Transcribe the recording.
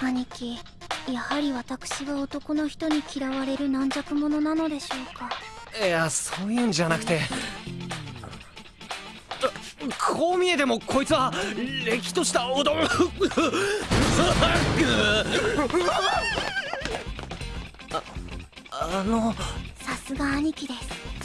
兄貴やはり私は男の人に嫌われる軟弱者なのでしょうか？いやそういうんじゃなくてこう見えてもこいつはれっきとしたおどん。ああのさすが兄貴です。